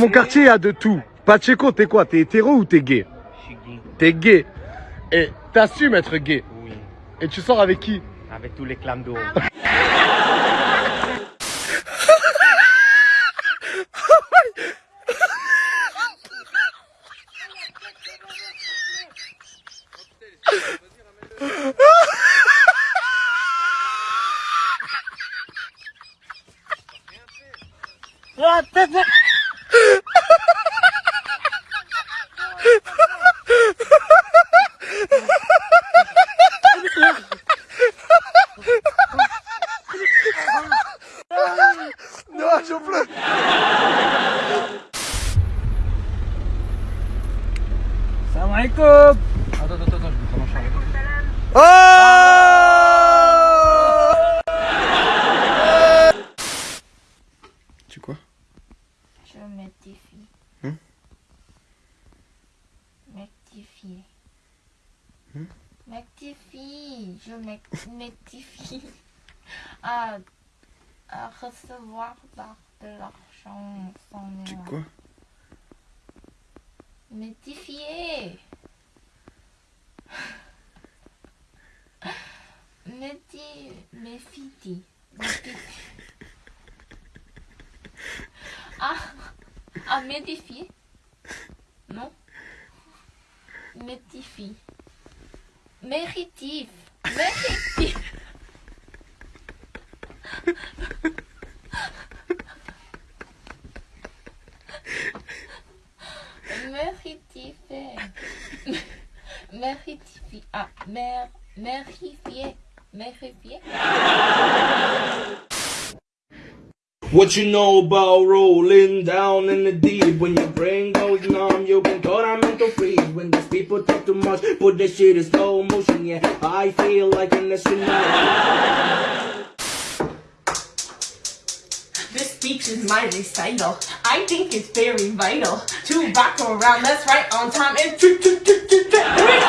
Dans mon quartier, il y a de tout. Pacheco, t'es quoi? T'es hétéro ou t'es gay? Je suis gay. T'es gay. Et t'assumes être gay? Oui. Et tu sors avec qui? Avec tous les clams d'eau. Non, j'en pleure. Salam alaikum Attends, attends, attends, je vais prendre un charme. Tu quoi Je m'ectifie. Hein? M'ectifie. M'ectifie. Je m'ec- m'ectifie. À, à recevoir par de l'argent sans Tu quoi? M'ectifier. Méti, méfiti. Méfiti. Ah, ah, médifier. Non. Métifie. Méritif. Méritif. Méritifé. Méritifie. Ah, mer, mérifier. Mérifier. What you know about rolling down in the deep? When your brain goes numb, you've been taught I'm mental freeze. When these people talk too much, put this shit in slow motion. Yeah, I feel like an astronaut. This speech is my recital. I think it's very vital to rock around. That's right on time. And tru- tru- tru- tru- tru- here.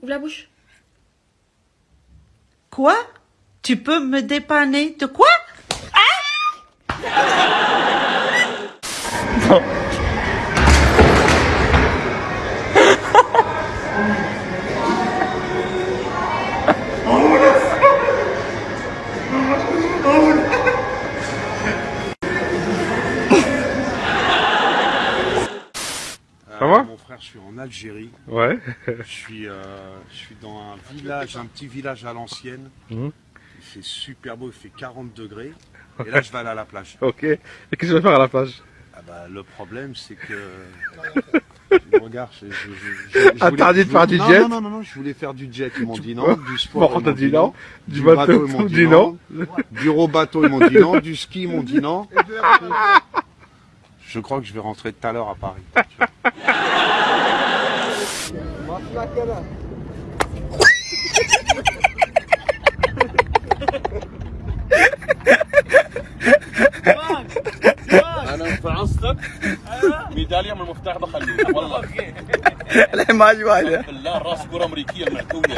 Ouvre la bouche. Quoi Tu peux me dépanner de quoi? Ça va? Mon frère, je suis en Algérie. Ouais. Je suis, euh, je suis dans un village, un petit village à l'ancienne. Mhm. Il fait super beau, il fait 40 degrés. Et là, je vais aller à la plage. Ok. Et qu'est-ce que tu vas faire à la plage? Ah bah, le problème, c'est que. Regarde, je, je, je- je- je voulais- Interdit de je- faire du non, jet? Non, non, non, non, je voulais faire du jet, ils m'ont dit non. Du sport, ils t'as m'ont dit non. Du bateau, ils m'ont dit non. Du row-bateau, ils m'ont dit non. Du ski, ils m'ont dit non. Je crois que je vais rentrer tout à l'heure à Paris. انا فعصتك ميداليه من المفتاح بخليه والله الحماج واحدة بالله راس كره امريكيه معتويه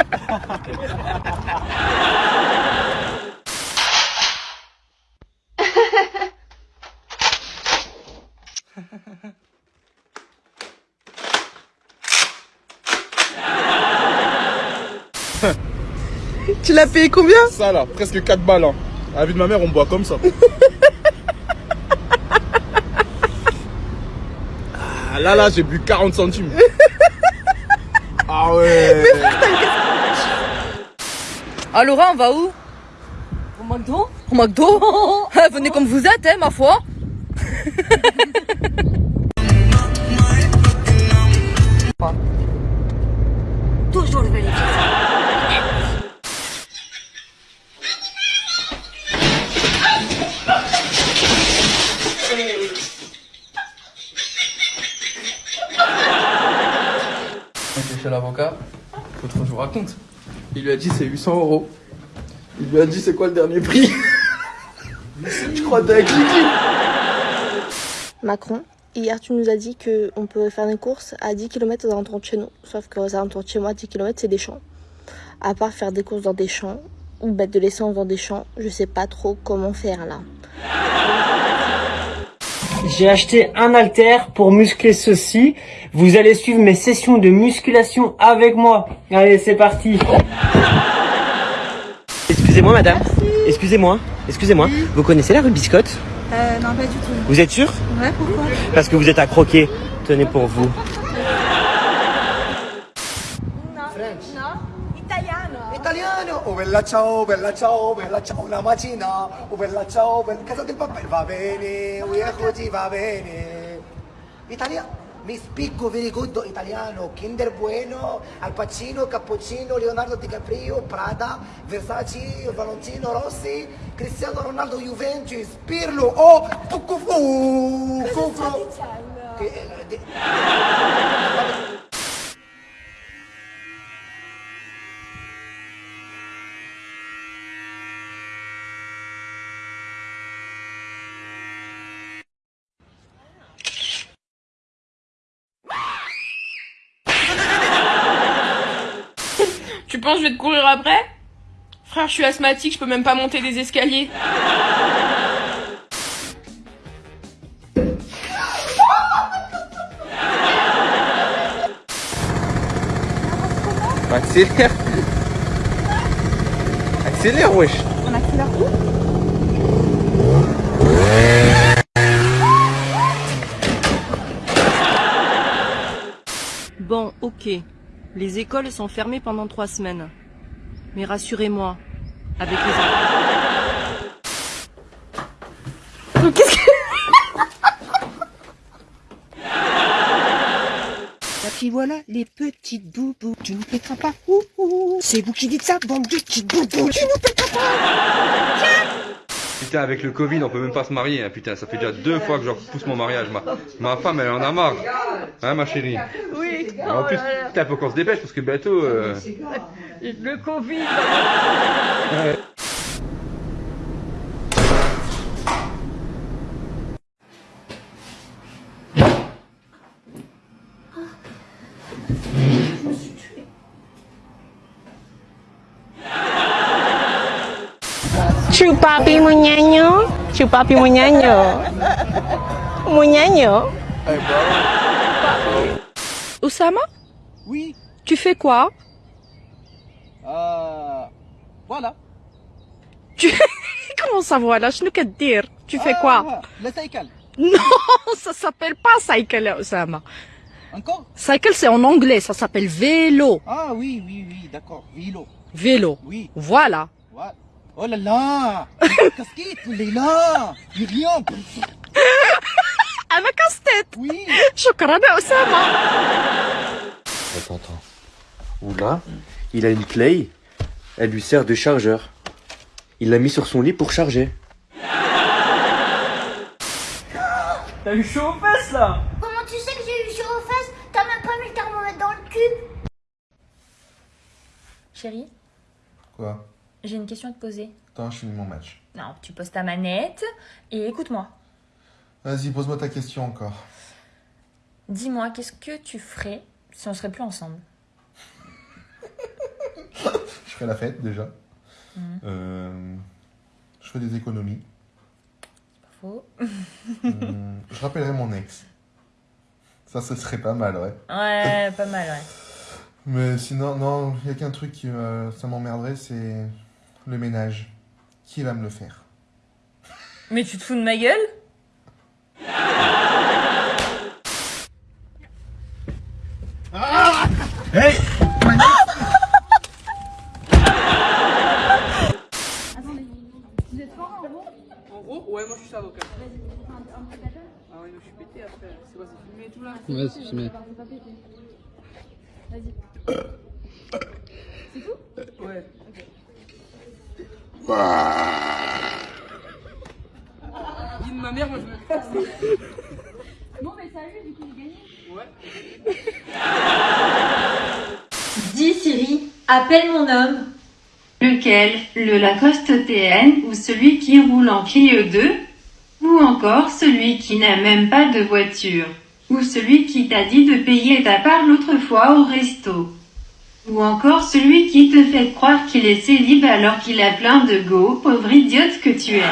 Tu l'as payé combien Ça là, presque 4 balles. Hein. À la vie de ma mère, on boit comme ça. Ah, là, là, j'ai bu 40 centimes. Ah ouais. Ah Laura, on va où? Au McDo Au McDo Venez comme vous êtes, hein, ma foi. chez l'avocat, l'autre je vous raconte. Il lui a dit c'est 800 euros. Il lui a dit c'est quoi le dernier prix? Je crois que t'es avec Kiki. Macron, hier tu nous as dit qu'on peut faire des courses à 10 km aux alentours de chez nous. Sauf qu'aux alentours de chez moi, 10 km c'est des champs. À part faire des courses dans des champs ou mettre de l'essence dans des champs, je sais pas trop comment faire là. J'ai acheté un halter pour muscler ceci. Vous allez suivre mes sessions de musculation avec moi. Allez, c'est parti. Excusez-moi, madame. Excusez-moi. Excusez-moi. Vous connaissez la rue Biscotte Euh, non, pas du tout. Vous êtes sûr Ouais, pourquoi? Parce que vous êtes à croquer. Tenez pour vous. Italiano, oh bella ciao, bella ciao, bella ciao, la macina, oh bella ciao, bella... casa del papel va bene, oh yeah, così va bene. Italiano, mi spicco very good italiano, Kinder Bueno, Al Pacino, Cappuccino, Leonardo DiCaprio, Prada, Versace, Valentino Rossi, Cristiano Ronaldo, Juventus, Pirlo, oh, Tucufu, Cufu. Che, eh, Tu penses que je vais te courir après? Frère, je suis asthmatique, je peux même pas monter des escaliers. Accélère. Accélère, wesh. On accélère où Bon, ok. Les écoles sont fermées pendant trois semaines. Mais rassurez-moi, avec les Qu'est-ce que... Et voilà, les petites boubous, tu ne péteras pas. C'est vous qui dites ça, bande de petites boubous, tu ne péteras pas. Putain, avec le Covid, on peut même pas se marier. hein. Putain, ça fait déjà deux fois que je repousse mon mariage. Ma, ma femme, elle en a marre. Hein, ma chérie? Oui. En plus, putain, faut qu'on se dépêche parce que bientôt. euh, Le Covid. Chupapi muñeño, chupapi muñeño. Muñeño. Osama Oui. Tu fais quoi? Euh. Voilà. Tu... Comment ça voilà? Je ne peux te dire. Tu fais quoi? Ah, Le cycle. Non, ça s'appelle pas cycle, Osama. Encore? Cycle, c'est en anglais, ça s'appelle vélo. Ah oui, oui, oui, d'accord. Vélo. Vélo. Oui. Voilà. Ouais. Oh là là. Casquette, il est là. Il est rien Avec casse-tête Oui. Chocolat Attends, attends. Oula, il a une play, elle lui sert de chargeur. Il l'a mis sur son lit pour charger. T'as eu chaud aux fesses là. Comment tu sais que j'ai eu chaud aux fesses? T'as même pas mis le thermomètre dans le cul. Chérie. Quoi? J'ai une question à te poser. Attends, je finis mon match. Non, tu poses ta manette et écoute-moi. Vas-y, pose-moi ta question encore. Dis-moi, qu'est-ce que tu ferais si on serait plus ensemble? Je ferai la fête déjà. Mhm. Euh, je fais des économies. Faux. Hum, je rappellerai mon ex. Ça, ce serait pas mal, ouais. Ouais, pas mal, ouais. Mais sinon, non, il n'y a qu'un truc qui euh, ça m'emmerderait, c'est le ménage. Qui va me le faire? Mais tu te fous de ma gueule? Hey Vous êtes fort en gros? En gros, ouais, moi je suis avocat. Ah ouais, mais je suis pété après. C'est quoi, c'est filmé et tout là Ouais, c'est filmé. Vas-y. C'est tout Ouais. Dis de ma mère, moi je me casse. Bon, mais salut, du coup, j'ai gagné. Ouais. Dis Siri, appelle mon homme. Lequel? Le Lacoste TN ou celui qui roule en Clio 2 Ou encore celui qui n'a même pas de voiture? Ou celui qui t'a dit de payer ta part l'autre fois au resto? Ou encore celui qui te fait croire qu'il est célib alors qu'il a plein de go, pauvre idiote que tu es